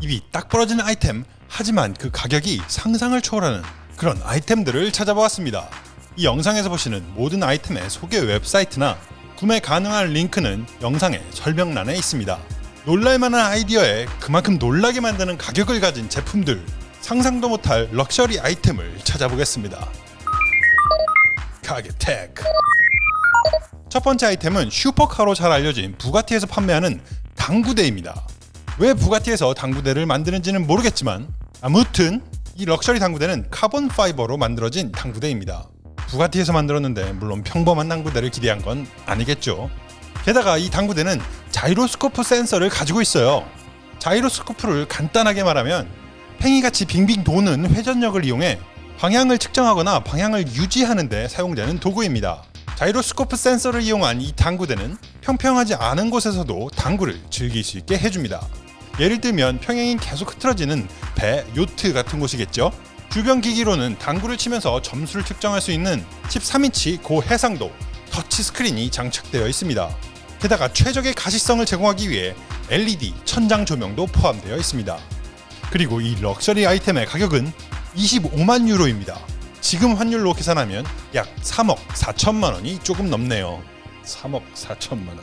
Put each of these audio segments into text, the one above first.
입이 딱 벌어지는 아이템 하지만 그 가격이 상상을 초월하는 그런 아이템들을 찾아보았습니다. 이 영상에서 보시는 모든 아이템의 소개 웹사이트나 구매 가능한 링크는 영상의 설명란에 있습니다. 놀랄만한 아이디어에 그만큼 놀라게 만드는 가격을 가진 제품들 상상도 못할 럭셔리 아이템을 찾아보겠습니다. gadget tech 첫 번째 아이템은 슈퍼카로 잘 알려진 부가티에서 판매하는 당구대입니다. 왜 부가티에서 당구대를 만드는지는 모르겠지만 아무튼 이 럭셔리 당구대는 carbon fiber로 만들어진 당구대입니다. 부가티에서 만들었는데 물론 평범한 당구대를 기대한 건 아니겠죠. 게다가 이 당구대는 자이로스코프 센서를 가지고 있어요. 자이로스코프를 간단하게 말하면 팽이같이 빙빙 도는 회전력을 이용해 방향을 측정하거나 방향을 유지하는 데 사용되는 도구입니다. 자이로스코프 센서를 이용한 이 당구대는 평평하지 않은 곳에서도 당구를 즐길 수 있게 해줍니다. 예를 들면 평행이 계속 흐트러지는 배, 요트 같은 곳이겠죠. 주변 기기로는 당구를 치면서 점수를 측정할 수 있는 13인치 고해상도 터치 스크린이 장착되어 있습니다. 게다가 최적의 가시성을 제공하기 위해 LED 천장 조명도 포함되어 있습니다. 그리고 이 럭셔리 아이템의 가격은 25만 유로입니다. 지금 환율로 계산하면 약 3억 4천만 원이 조금 넘네요. 3억 4천만 원.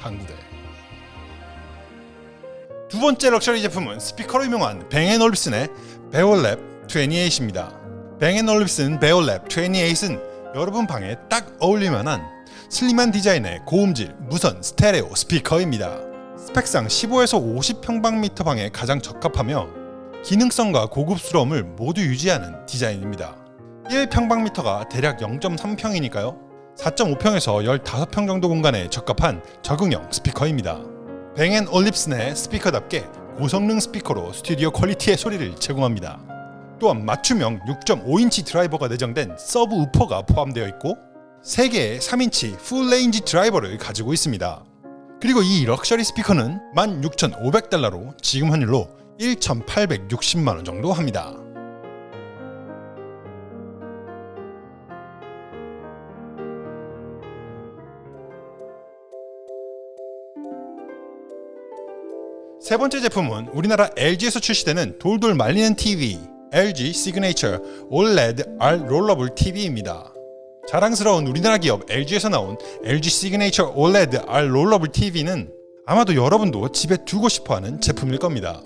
당구대. 두 번째 럭셔리 제품은 스피커로 유명한 뱅앤올룹슨의 베올랩 28입니다. 뱅앤올룹슨 베올랩 28은 여러분 방에 딱 어울릴만한 슬림한 디자인의 고음질 무선 스테레오 스피커입니다. 스펙상 15에서 50평방미터 방에 가장 적합하며 기능성과 고급스러움을 모두 유지하는 디자인입니다. 1평방미터가 대략 0.3평이니까요. 4.5평에서 15평 정도 공간에 적합한 적응형 스피커입니다. 뱅앤올룹슨의 스피커답게 고성능 스피커로 스튜디오 퀄리티의 소리를 제공합니다. 또한 맞춤형 6.5인치 드라이버가 내장된 subwoofer가 포함되어 있고 3개의 3인치 full range 드라이버를 가지고 있습니다. 그리고 이 럭셔리 스피커는 16,500달러로 지금 환율로 1,860만원 정도 합니다. 세 번째 제품은 우리나라 LG에서 출시되는 돌돌 말리는 TV LG 시그네이처 OLED R 롤러블 TV입니다. 자랑스러운 우리나라 기업 LG에서 나온 LG 시그네이처 OLED R 롤러블 TV는 아마도 여러분도 집에 두고 싶어하는 제품일 겁니다.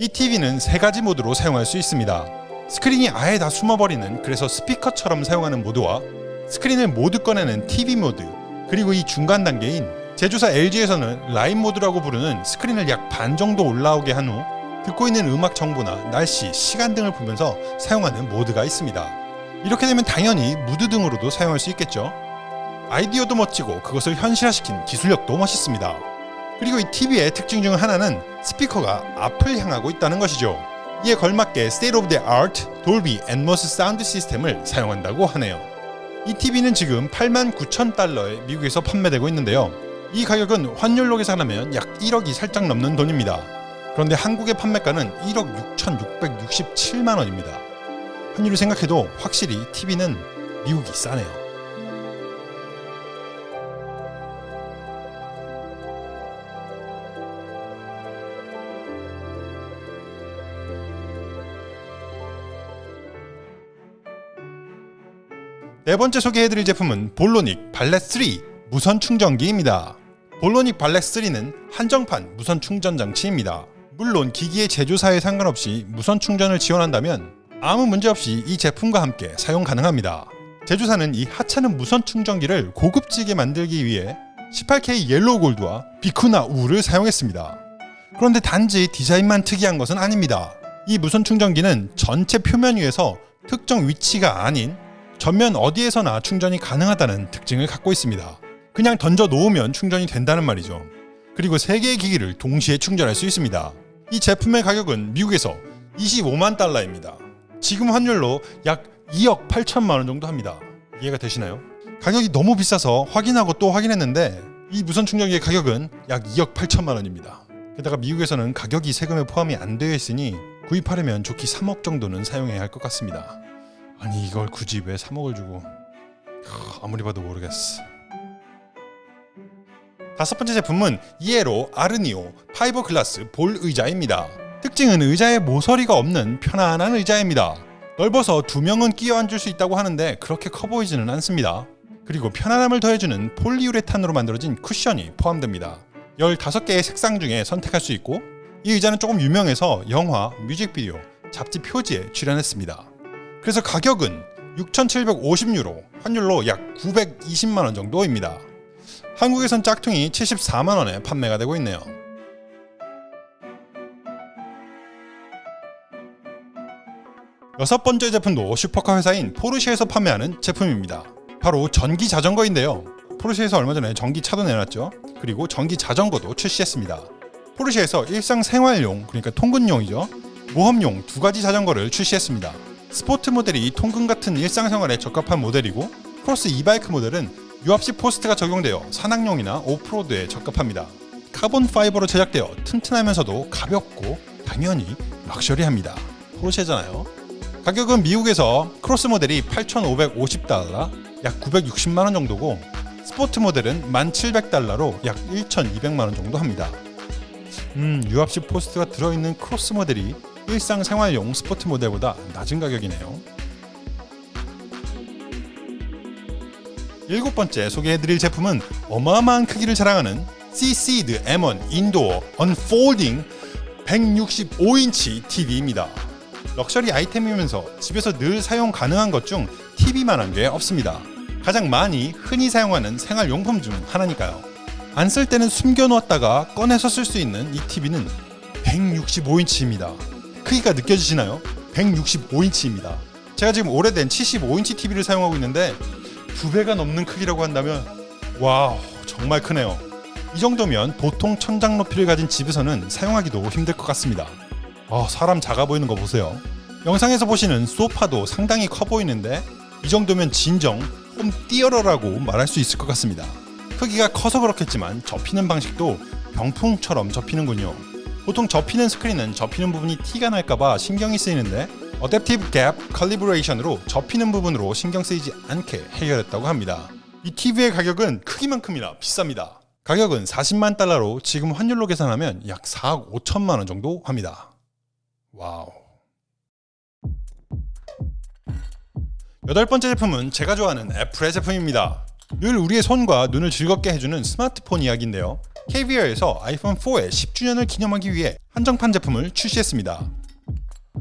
이 TV는 세 가지 모드로 사용할 수 있습니다. 스크린이 아예 다 숨어버리는 그래서 스피커처럼 사용하는 모드와 스크린을 모두 꺼내는 TV 모드 그리고 이 중간 단계인 제조사 LG에서는 라인 모드라고 부르는 스크린을 약 반 정도 올라오게 한 후 듣고 있는 음악 정보나 날씨, 시간 등을 보면서 사용하는 모드가 있습니다. 이렇게 되면 당연히 무드 등으로도 사용할 수 있겠죠. 아이디어도 멋지고 그것을 현실화시킨 기술력도 멋있습니다. 그리고 이 TV의 특징 중 하나는 스피커가 앞을 향하고 있다는 것이죠. 이에 걸맞게 State of the Art 돌비 애트모스 사운드 시스템을 사용한다고 하네요. 이 TV는 지금 89,000달러에 미국에서 판매되고 있는데요. 이 가격은 환율로 계산하면 약 1억이 살짝 넘는 돈입니다. 그런데 한국의 판매가는 1억 6,667만원입니다. 환율을 생각해도 확실히 TV는 미국이 싸네요. 네 번째 소개해드릴 제품은 볼로닉 발렛 3 무선 충전기입니다. 볼로닉 발렛 3는 한정판 무선 충전 장치입니다. 물론 기기의 제조사에 상관없이 무선 충전을 지원한다면 아무 문제 없이 이 제품과 함께 사용 가능합니다. 제조사는 이 하찮은 무선 충전기를 고급지게 만들기 위해 18K yellow gold와 비쿠나 울을 사용했습니다. 그런데 단지 디자인만 특이한 것은 아닙니다. 이 무선 충전기는 전체 표면 위에서 특정 위치가 아닌 전면 어디에서나 충전이 가능하다는 특징을 갖고 있습니다. 그냥 던져 놓으면 충전이 된다는 말이죠. 그리고 3개의 기기를 동시에 충전할 수 있습니다. 이 제품의 가격은 미국에서 25만 달러입니다. 지금 환율로 약 2억 8천만 원 정도 합니다. 이해가 되시나요? 가격이 너무 비싸서 확인하고 또 확인했는데 이 무선 충전기의 가격은 약 2억 8천만 원입니다. 게다가 미국에서는 가격이 세금에 포함이 안 되어 있으니 구입하려면 좋기 3억 정도는 사용해야 할 것 같습니다. 아니 이걸 굳이 왜 3억을 주고 아무리 봐도 모르겠어. 다섯 번째 제품은 이에로 아르니오 파이버 글라스 볼 의자입니다. 특징은 의자에 모서리가 없는 편안한 의자입니다. 넓어서 두 명은 끼어 앉을 수 있다고 하는데 그렇게 커 보이지는 않습니다. 그리고 편안함을 더해주는 폴리우레탄으로 만들어진 쿠션이 포함됩니다. 15개의 색상 중에 선택할 수 있고 이 의자는 조금 유명해서 영화, 뮤직비디오, 잡지 표지에 출연했습니다. 그래서 가격은 6,750유로, 환율로 약 920만원 정도입니다. 한국에선 짝퉁이 74만원에 판매가 되고 있네요. 여섯 번째 제품도 슈퍼카 회사인 포르쉐에서 판매하는 제품입니다. 바로 전기 자전거인데요. 포르쉐에서 얼마 전에 전기차도 내놨죠. 그리고 전기 자전거도 출시했습니다. 포르쉐에서 일상생활용, 그러니까 통근용이죠. 모험용 두 가지 자전거를 출시했습니다. 스포트 모델이 통근 같은 일상생활에 적합한 모델이고 크로스 eBike 모델은 유압식 포스트가 적용되어 산악용이나 오프로드에 적합합니다. carbon fiber로 제작되어 튼튼하면서도 가볍고 당연히 럭셔리합니다. 포르쉐잖아요. 가격은 미국에서 크로스 모델이 8,550달러, 약 960만원 정도고 스포트 모델은 1,700달러로 약 1,200만원 정도 합니다. 음, 유압식 포스트가 들어있는 크로스 모델이 일상생활용 스포트 모델보다 낮은 가격이네요. 일곱 번째 소개해드릴 제품은 어마어마한 크기를 자랑하는 C-Seed M1 indoor unfolding 165인치 TV입니다. 럭셔리 아이템이면서 집에서 늘 사용 가능한 것 중 TV만한 게 없습니다. 가장 많이 흔히 사용하는 생활용품 중 하나니까요. 안 쓸 때는 숨겨놓았다가 꺼내서 쓸 수 있는 이 TV는 165인치입니다. 크기가 느껴지시나요? 165인치입니다. 제가 지금 오래된 75인치 TV를 사용하고 있는데 두 배가 넘는 크기라고 한다면 와 정말 크네요. 이 정도면 보통 천장 높이를 가진 집에서는 사용하기도 힘들 것 같습니다. 어, 사람 작아 보이는 거 보세요. 영상에서 보시는 소파도 상당히 커 보이는데 이 정도면 진정 home theater라고 말할 수 있을 것 같습니다. 크기가 커서 그렇겠지만 접히는 방식도 병풍처럼 접히는군요. 보통 접히는 스크린은 접히는 부분이 티가 날까봐 신경이 쓰이는데 adaptive gap calibration으로 접히는 부분으로 신경 쓰이지 않게 해결했다고 합니다. 이 TV의 가격은 크기만큼 비쌉니다. 가격은 40만 달러로 지금 환율로 계산하면 약 4억 5천만 원 정도 합니다. wow. 여덟 번째 제품은 제가 좋아하는 애플의 제품입니다. 늘 우리의 손과 눈을 즐겁게 해주는 스마트폰 이야기인데요. Caviar에서 아이폰 4의 10주년을 기념하기 위해 한정판 제품을 출시했습니다.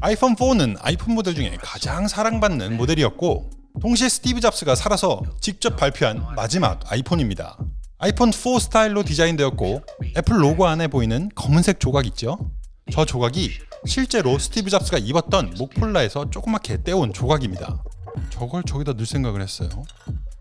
아이폰 4는 아이폰 모델 중에 가장 사랑받는 모델이었고 동시에 스티브 잡스가 살아서 직접 발표한 마지막 아이폰입니다. 아이폰 4 스타일로 디자인되었고 애플 로고 안에 보이는 검은색 조각 있죠? 저 조각이 실제로 스티브 잡스가 입었던 목폴라에서 조그맣게 떼온 조각입니다. 저걸 저기다 넣을 생각을 했어요.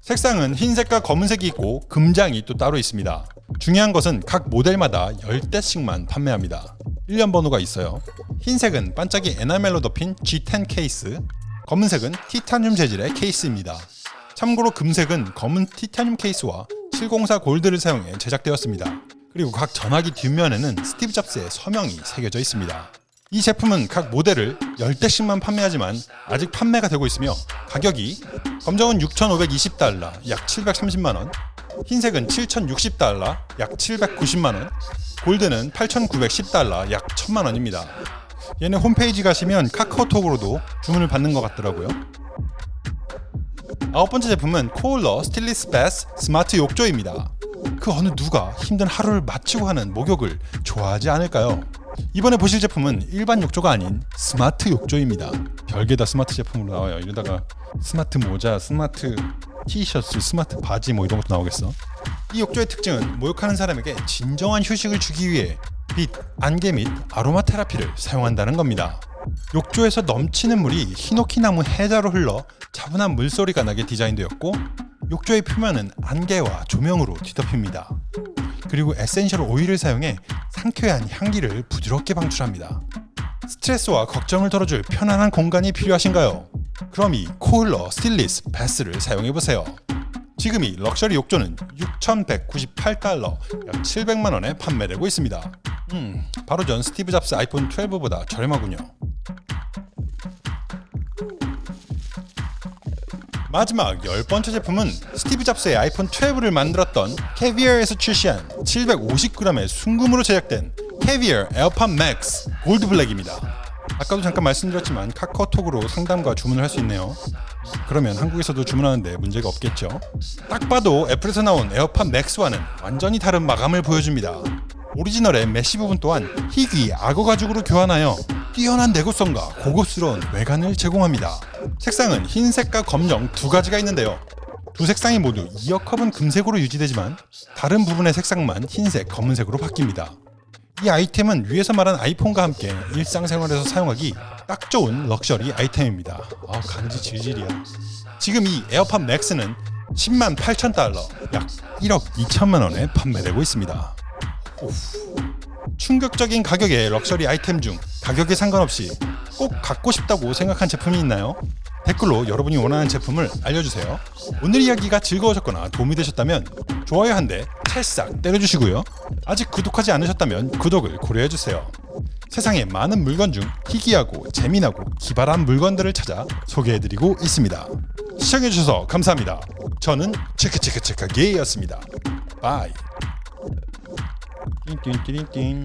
색상은 흰색과 검은색이 있고 금장이 또 따로 있습니다. 중요한 것은 각 모델마다 10대씩만 판매합니다. 일련번호가 있어요. 흰색은 반짝이 에나멜로 덮인 G10 케이스, 검은색은 티타늄 재질의 케이스입니다. 참고로 금색은 검은 티타늄 케이스와 704 골드를 사용해 제작되었습니다. 그리고 각 전화기 뒷면에는 스티브 잡스의 서명이 새겨져 있습니다. 이 제품은 각 모델을 10대씩만 판매하지만 아직 판매가 되고 있으며 가격이 검정은 6,520달러 약 730만원 흰색은 7,060달러 약 790만원 골드는 8,910달러 약 1,000만원입니다 얘네 홈페이지 가시면 카카오톡으로도 주문을 받는 것 같더라고요 아홉 번째 제품은 Kohler Stillness Bath 스마트 욕조입니다 그 어느 누가 힘든 하루를 마치고 하는 목욕을 좋아하지 않을까요? 이번에 보실 제품은 일반 욕조가 아닌 스마트 욕조입니다. 별게 다 스마트 제품으로 나와요. 이러다가 스마트 모자, 스마트 티셔츠, 스마트 바지 뭐 이런 것도 나오겠어. 이 욕조의 특징은 목욕하는 사람에게 진정한 휴식을 주기 위해 빛, 안개 및 아로마 테라피를 사용한다는 겁니다. 욕조에서 넘치는 물이 히노키 나무 해자로 흘러 차분한 물소리가 나게 디자인되었고 욕조의 표면은 안개와 조명으로 뒤덮입니다. 그리고 에센셜 오일을 사용해 상쾌한 향기를 부드럽게 방출합니다. 스트레스와 걱정을 덜어줄 편안한 공간이 필요하신가요? 그럼 이 Kohler Stillness Bath를 사용해보세요. 지금 이 럭셔리 욕조는 6,198달러, 약 700만원에 판매되고 있습니다. 음, 바로 전 스티브 잡스 아이폰 12보다 저렴하군요. 마지막 열 번째 제품은 스티브 잡스의 아이폰 12를 만들었던 캐비어에서 출시한 750g의 순금으로 제작된 캐비어 에어팟 맥스 골드 블랙입니다. 아까도 잠깐 말씀드렸지만 카카오톡으로 상담과 주문을 할 수 있네요. 그러면 한국에서도 주문하는데 문제가 없겠죠. 딱 봐도 애플에서 나온 에어팟 맥스와는 완전히 다른 마감을 보여줍니다. 오리지널의 메쉬 부분 또한 희귀 악어 가죽으로 교환하여 뛰어난 내구성과 고급스러운 외관을 제공합니다. 색상은 흰색과 검정 두 가지가 있는데요. 두 색상이 모두 이어컵은 금색으로 유지되지만 다른 부분의 색상만 흰색, 검은색으로 바뀝니다. 이 아이템은 위에서 말한 아이폰과 함께 일상생활에서 사용하기 딱 좋은 럭셔리 아이템입니다. 아 간지 질질이야. 지금 이 에어팟 맥스는 10만 8천 달러, 약 1억 2천만 원에 판매되고 있습니다. 오후. 충격적인 가격의 럭셔리 아이템 중 가격에 상관없이 꼭 갖고 싶다고 생각한 제품이 있나요? 댓글로 여러분이 원하는 제품을 알려주세요. 오늘 이야기가 즐거우셨거나 도움이 되셨다면 좋아요 한 대 찰싹 때려주시고요. 아직 구독하지 않으셨다면 구독을 고려해주세요. 세상에 많은 물건 중 희귀하고 재미나고 기발한 물건들을 찾아 소개해드리고 있습니다. 시청해주셔서 감사합니다. 저는 체크체크체크 게이였습니다. 바이. 띵띵띵띵